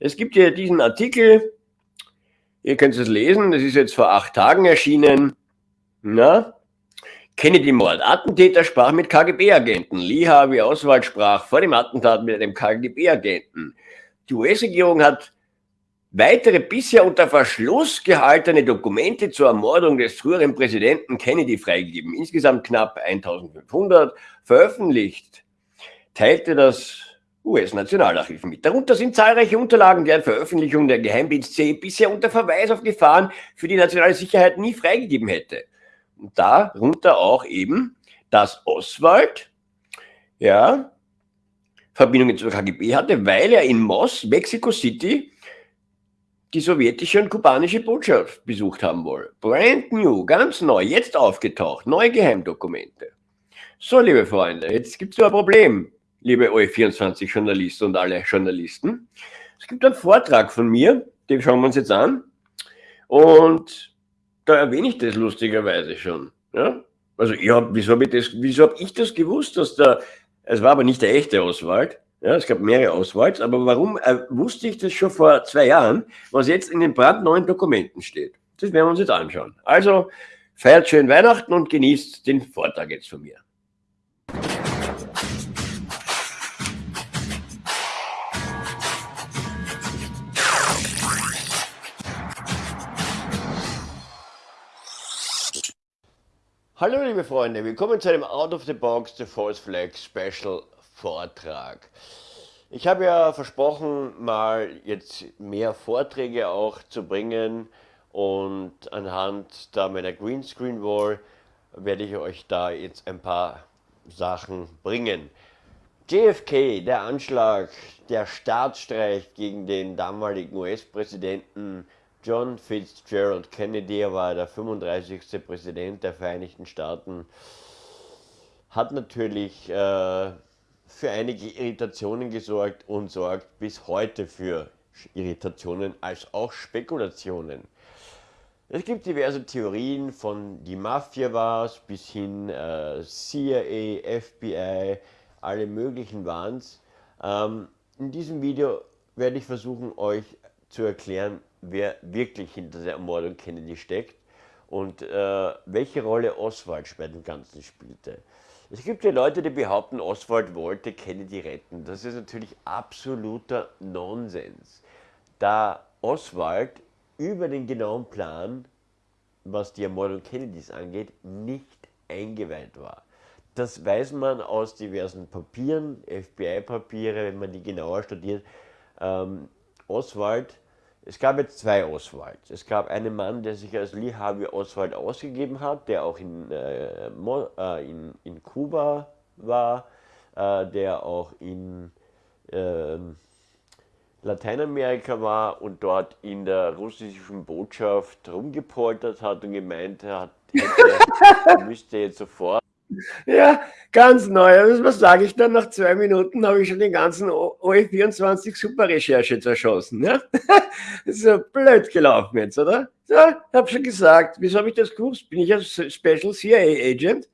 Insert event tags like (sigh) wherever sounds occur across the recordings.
Es gibt hier diesen Artikel, ihr könnt es lesen, das ist jetzt vor acht Tagen erschienen. Na? Kennedy-Mord. Attentäter sprach mit KGB-Agenten. Lee Harvey Oswald sprach vor dem Attentat mit einem KGB-Agenten. Die US-Regierung hat weitere bisher unter Verschluss gehaltene Dokumente zur Ermordung des früheren Präsidenten Kennedy freigegeben. Insgesamt knapp 1500 veröffentlicht, teilte das US-Nationalarchiv mit. Darunter sind zahlreiche Unterlagen, deren Veröffentlichung der Geheimdienst C bisher unter Verweis auf Gefahren für die nationale Sicherheit nie freigegeben hätte. Und darunter auch eben, dass Oswald, ja, Verbindungen zur KGB hatte, weil er in Moss, Mexico City, die sowjetische und kubanische Botschaft besucht haben wolle. Brand new, ganz neu, jetzt aufgetaucht, neue Geheimdokumente. So, liebe Freunde, jetzt gibt es nur ein Problem liebe OE24-Journalisten und alle Journalisten. Es gibt einen Vortrag von mir, den schauen wir uns jetzt an. Und da erwähne ich das lustigerweise schon. Ja? Also, ja, wieso habe ich, das, wieso hab ich das gewusst, dass da, es war aber nicht der echte Oswald, ja, es gab mehrere Oswalds, aber warum äh, wusste ich das schon vor zwei Jahren, was jetzt in den brandneuen Dokumenten steht? Das werden wir uns jetzt anschauen. Also, feiert schön Weihnachten und genießt den Vortrag jetzt von mir. Hallo liebe Freunde, willkommen zu einem Out of the Box The False Flag Special Vortrag. Ich habe ja versprochen, mal jetzt mehr Vorträge auch zu bringen und anhand da meiner Greenscreen Wall werde ich euch da jetzt ein paar Sachen bringen. JFK, der Anschlag, der Staatsstreich gegen den damaligen US-Präsidenten John Fitzgerald Kennedy, war der 35. Präsident der Vereinigten Staaten, hat natürlich äh, für einige Irritationen gesorgt und sorgt bis heute für Irritationen als auch Spekulationen. Es gibt diverse Theorien von die Mafia war es bis hin äh, CIA, FBI, alle möglichen waren es. Ähm, in diesem Video werde ich versuchen euch zu erklären, wer wirklich hinter der Ermordung Kennedy steckt und äh, welche Rolle Oswald bei dem Ganzen spielte. Es gibt ja Leute, die behaupten, Oswald wollte Kennedy retten. Das ist natürlich absoluter Nonsens, da Oswald über den genauen Plan, was die Ermordung Kennedys angeht, nicht eingeweiht war. Das weiß man aus diversen Papieren, FBI-Papiere, wenn man die genauer studiert. Ähm, Oswald es gab jetzt zwei Oswalds. Es gab einen Mann, der sich als Lee Harvey Oswald ausgegeben hat, der auch in, äh, äh, in, in Kuba war, äh, der auch in ähm, Lateinamerika war und dort in der russischen Botschaft rumgepoltert hat und gemeint hat, er (laughs) müsste jetzt sofort ja, ganz neu. Also was sage ich dann? Nach zwei Minuten habe ich schon den ganzen OE24 Super-Recherche zerschossen. (laughs) Ja? Das ist so blöd gelaufen jetzt, oder? Ja, habe schon gesagt. Wieso habe ich das gewusst? Bin ich ein Special CIA Agent?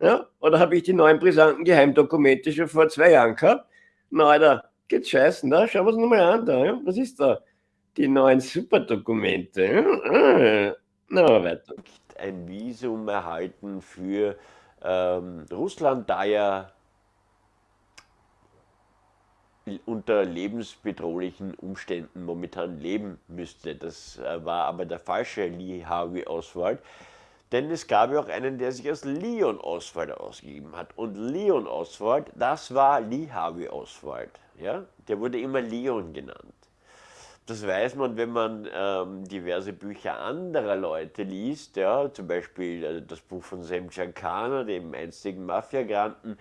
Ja? Oder habe ich die neuen brisanten Geheimdokumente schon vor zwei Jahren gehabt? Na, Alter, geht's scheißen, da? Schauen wir uns nochmal an da. Ja? Was ist da? Die neuen Superdokumente. Ja? Na, weiter. Ein Visum erhalten für ähm, Russland, da ja unter lebensbedrohlichen Umständen momentan leben müsste. Das äh, war aber der falsche Lee Harvey Oswald. Denn es gab ja auch einen, der sich als Leon Oswald ausgegeben hat. Und Leon Oswald, das war Lee Harvey Oswald. Ja? Der wurde immer Leon genannt. Das weiß man, wenn man ähm, diverse Bücher anderer Leute liest, ja, zum Beispiel äh, das Buch von Sam Giancana, dem einstigen Mafia-Granten,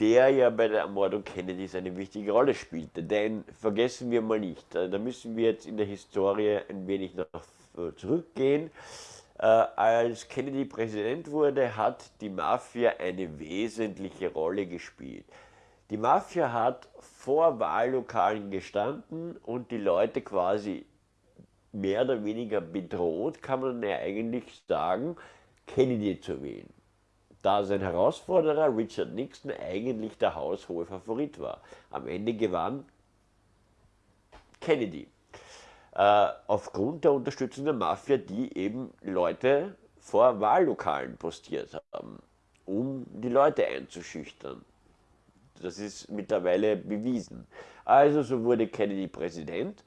der ja bei der Ermordung Kennedys eine wichtige Rolle spielte. Denn vergessen wir mal nicht, äh, da müssen wir jetzt in der Historie ein wenig noch äh, zurückgehen. Äh, als Kennedy Präsident wurde, hat die Mafia eine wesentliche Rolle gespielt. Die Mafia hat vor Wahllokalen gestanden und die Leute quasi mehr oder weniger bedroht, kann man ja eigentlich sagen, Kennedy zu wählen. Da sein Herausforderer Richard Nixon eigentlich der haushohe Favorit war. Am Ende gewann Kennedy. Äh, aufgrund der Unterstützung der Mafia, die eben Leute vor Wahllokalen postiert haben, um die Leute einzuschüchtern. Das ist mittlerweile bewiesen. Also so wurde Kennedy Präsident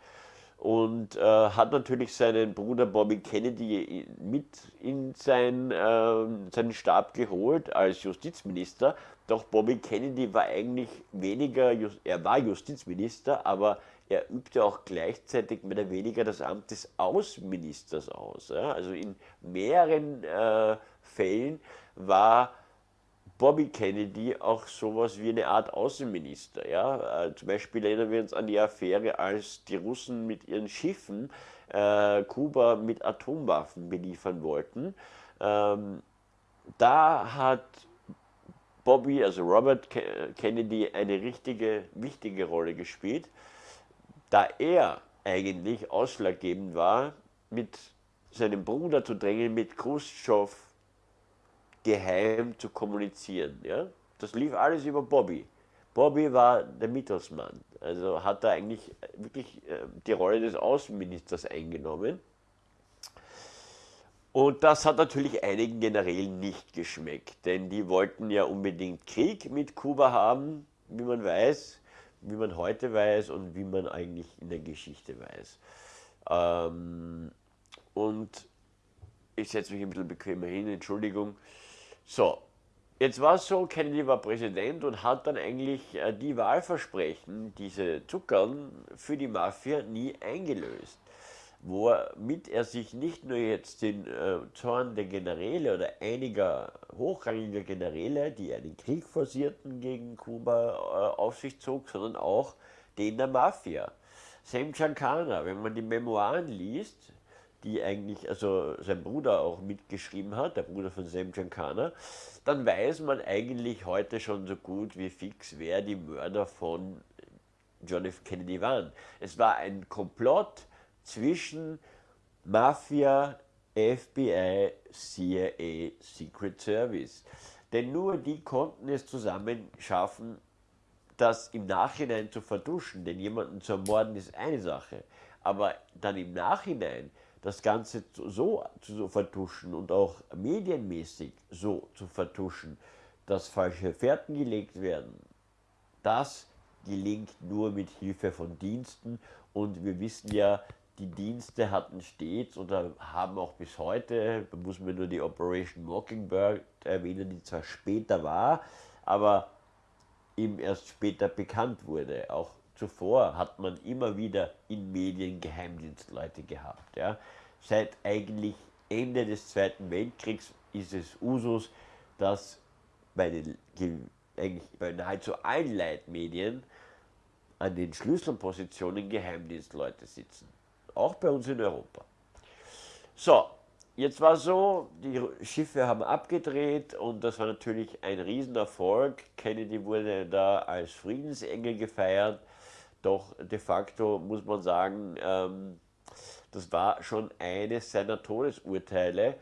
und äh, hat natürlich seinen Bruder Bobby Kennedy mit in sein, äh, seinen Stab geholt als Justizminister. Doch Bobby Kennedy war eigentlich weniger, er war Justizminister, aber er übte auch gleichzeitig mehr oder weniger das Amt des Außenministers aus. Ja? Also in mehreren äh, Fällen war Bobby Kennedy auch sowas wie eine Art Außenminister. Ja? Äh, zum Beispiel erinnern wir uns an die Affäre, als die Russen mit ihren Schiffen äh, Kuba mit Atomwaffen beliefern wollten. Ähm, da hat Bobby, also Robert Kennedy, eine richtige, wichtige Rolle gespielt, da er eigentlich ausschlaggebend war, mit seinem Bruder zu drängen, mit Khrushchev geheim zu kommunizieren. Ja? Das lief alles über Bobby. Bobby war der Mittelsmann, also hat er eigentlich wirklich äh, die Rolle des Außenministers eingenommen. Und das hat natürlich einigen Generälen nicht geschmeckt, denn die wollten ja unbedingt Krieg mit Kuba haben, wie man weiß, wie man heute weiß und wie man eigentlich in der Geschichte weiß. Ähm, und ich setze mich ein bisschen bequemer hin, Entschuldigung. So, jetzt war es so, Kennedy war Präsident und hat dann eigentlich äh, die Wahlversprechen, diese Zuckern für die Mafia nie eingelöst. Womit er sich nicht nur jetzt den äh, Zorn der Generäle oder einiger hochrangiger Generäle, die einen Krieg forcierten gegen Kuba, äh, auf sich zog, sondern auch den der Mafia. Sam Giancana, wenn man die Memoiren liest, die eigentlich, also sein Bruder auch mitgeschrieben hat, der Bruder von Sam Giancana, dann weiß man eigentlich heute schon so gut wie fix, wer die Mörder von John F. Kennedy waren. Es war ein Komplott zwischen Mafia, FBI, CIA, Secret Service. Denn nur die konnten es zusammen schaffen, das im Nachhinein zu vertuschen. Denn jemanden zu ermorden ist eine Sache. Aber dann im Nachhinein das Ganze so zu vertuschen und auch medienmäßig so zu vertuschen, dass falsche Fährten gelegt werden, das gelingt nur mit Hilfe von Diensten und wir wissen ja, die Dienste hatten stets oder haben auch bis heute, da muss man nur die Operation Mockingbird erwähnen, die zwar später war, aber ihm erst später bekannt wurde. Auch zuvor hat man immer wieder in Medien Geheimdienstleute gehabt. Ja. Seit eigentlich Ende des Zweiten Weltkriegs ist es Usus, dass bei, den, eigentlich bei nahezu allen Leitmedien an den Schlüsselpositionen Geheimdienstleute sitzen. Auch bei uns in Europa. So, jetzt war so, die Schiffe haben abgedreht und das war natürlich ein Riesenerfolg. Kennedy wurde da als Friedensengel gefeiert. Doch de facto muss man sagen, ähm, das war schon eines seiner Todesurteile.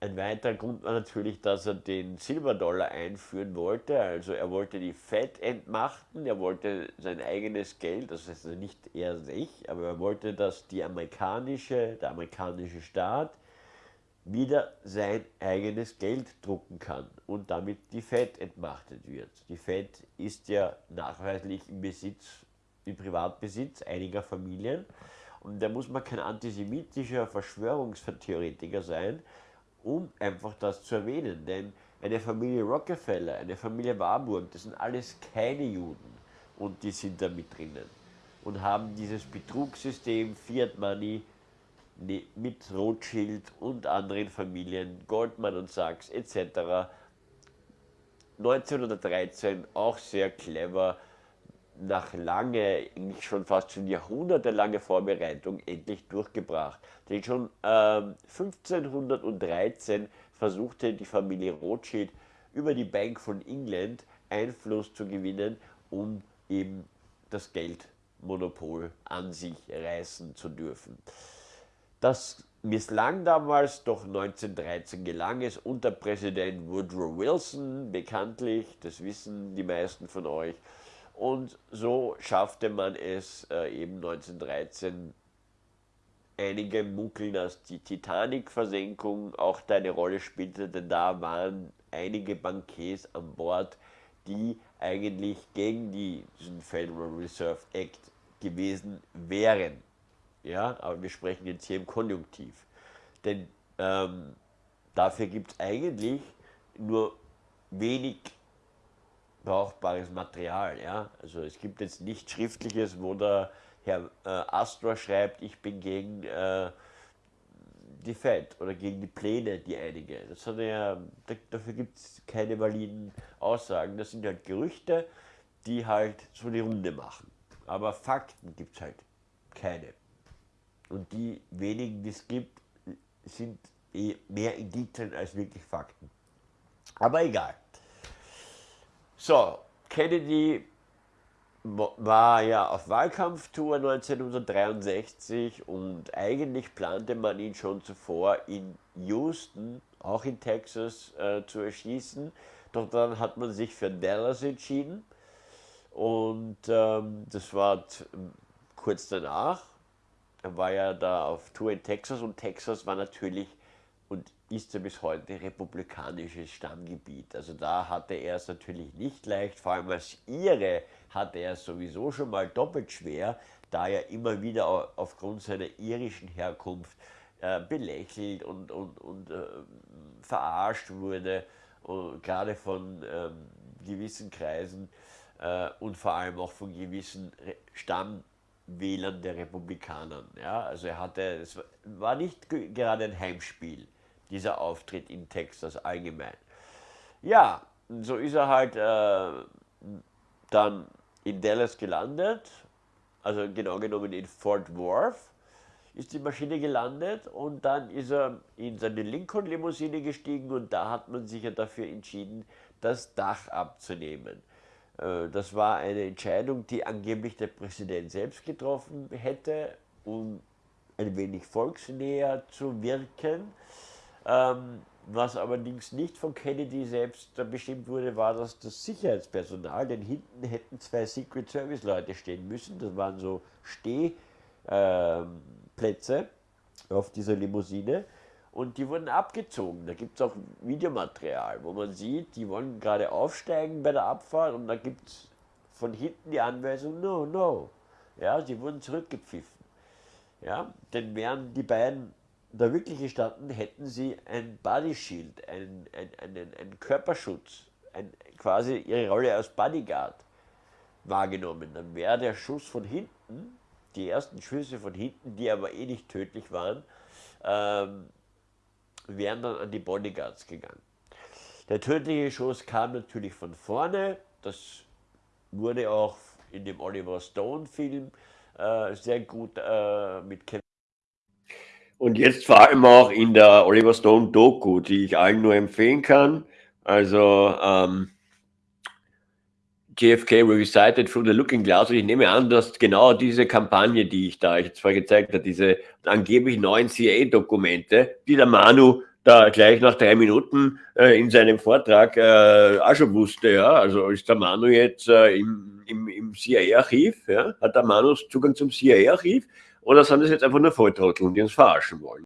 Ein weiterer Grund war natürlich, dass er den Silberdollar einführen wollte. Also er wollte die Fed entmachten, er wollte sein eigenes Geld, das heißt nicht er sich, aber er wollte, dass die amerikanische, der amerikanische Staat wieder sein eigenes Geld drucken kann und damit die Fed entmachtet wird. Die Fed ist ja nachweislich im Besitz, im Privatbesitz einiger Familien. Und da muss man kein antisemitischer Verschwörungstheoretiker sein, um einfach das zu erwähnen, denn eine Familie Rockefeller, eine Familie Warburg, das sind alles keine Juden. Und die sind da mit drinnen und haben dieses Betrugssystem Fiat Money Ne, mit Rothschild und anderen Familien, Goldman und Sachs etc. 1913 auch sehr clever, nach lange, schon fast schon jahrhundertelange Vorbereitung endlich durchgebracht. Denn schon äh, 1513 versuchte die Familie Rothschild über die Bank von England Einfluss zu gewinnen, um eben das Geldmonopol an sich reißen zu dürfen. Das misslang damals, doch 1913 gelang es unter Präsident Woodrow Wilson, bekanntlich, das wissen die meisten von euch. Und so schaffte man es äh, eben 1913 einige munkeln, dass die Titanic-Versenkung auch da eine Rolle spielte, denn da waren einige Bankiers an Bord, die eigentlich gegen diesen Federal Reserve Act gewesen wären. Ja, aber wir sprechen jetzt hier im Konjunktiv. Denn ähm, dafür gibt es eigentlich nur wenig brauchbares Material. Ja? Also es gibt jetzt nichts Schriftliches, wo der Herr äh, Astor schreibt, ich bin gegen äh, die Fed oder gegen die Pläne, die einige. Das hat er, dafür gibt es keine validen Aussagen. Das sind halt Gerüchte, die halt so die Runde machen. Aber Fakten gibt es halt keine. Und die wenigen, die es gibt, sind eh mehr Indizien als wirklich Fakten. Aber egal. So, Kennedy war ja auf Wahlkampftour 1963 und eigentlich plante man ihn schon zuvor in Houston, auch in Texas, äh, zu erschießen. Doch dann hat man sich für Dallas entschieden und ähm, das war kurz danach. War ja da auf Tour in Texas und Texas war natürlich und ist ja bis heute republikanisches Stammgebiet. Also da hatte er es natürlich nicht leicht, vor allem als Ire hatte er es sowieso schon mal doppelt schwer, da er immer wieder aufgrund seiner irischen Herkunft äh, belächelt und, und, und äh, verarscht wurde, und gerade von ähm, gewissen Kreisen äh, und vor allem auch von gewissen Stammwählern der Republikanern. Ja? Also er hatte, es war nicht gerade ein Heimspiel dieser Auftritt in Texas allgemein. Ja, so ist er halt äh, dann in Dallas gelandet, also genau genommen in Fort Worth ist die Maschine gelandet und dann ist er in seine Lincoln-Limousine gestiegen und da hat man sich ja dafür entschieden, das Dach abzunehmen. Äh, das war eine Entscheidung, die angeblich der Präsident selbst getroffen hätte, um ein wenig volksnäher zu wirken. Ähm, was allerdings nicht von Kennedy selbst bestimmt wurde, war, dass das Sicherheitspersonal, denn hinten hätten zwei Secret Service Leute stehen müssen, das waren so Stehplätze äh, auf dieser Limousine und die wurden abgezogen. Da gibt es auch Videomaterial, wo man sieht, die wollen gerade aufsteigen bei der Abfahrt und da gibt es von hinten die Anweisung, no, no. Ja, sie wurden zurückgepfiffen. Ja, denn während die beiden da wirklich gestanden, hätten sie ein Body Shield, einen, einen, einen Körperschutz, ein, quasi ihre Rolle als Bodyguard wahrgenommen. Dann wäre der Schuss von hinten, die ersten Schüsse von hinten, die aber eh nicht tödlich waren, ähm, wären dann an die Bodyguards gegangen. Der tödliche Schuss kam natürlich von vorne, das wurde auch in dem Oliver Stone Film äh, sehr gut äh, mit Kevin und jetzt vor allem auch in der Oliver Stone Doku, die ich allen nur empfehlen kann. Also ähm, JFK Recited through the Looking Glass. Und ich nehme an, dass genau diese Kampagne, die ich da jetzt vorher gezeigt habe, diese angeblich neuen CIA-Dokumente, die der Manu da gleich nach drei Minuten äh, in seinem Vortrag äh, auch schon wusste, ja. Also ist der Manu jetzt äh, im, im, im CIA-Archiv, ja? Hat der Manu Zugang zum CIA-Archiv? Oder sind das jetzt einfach nur Volltrotteln, die uns verarschen wollen?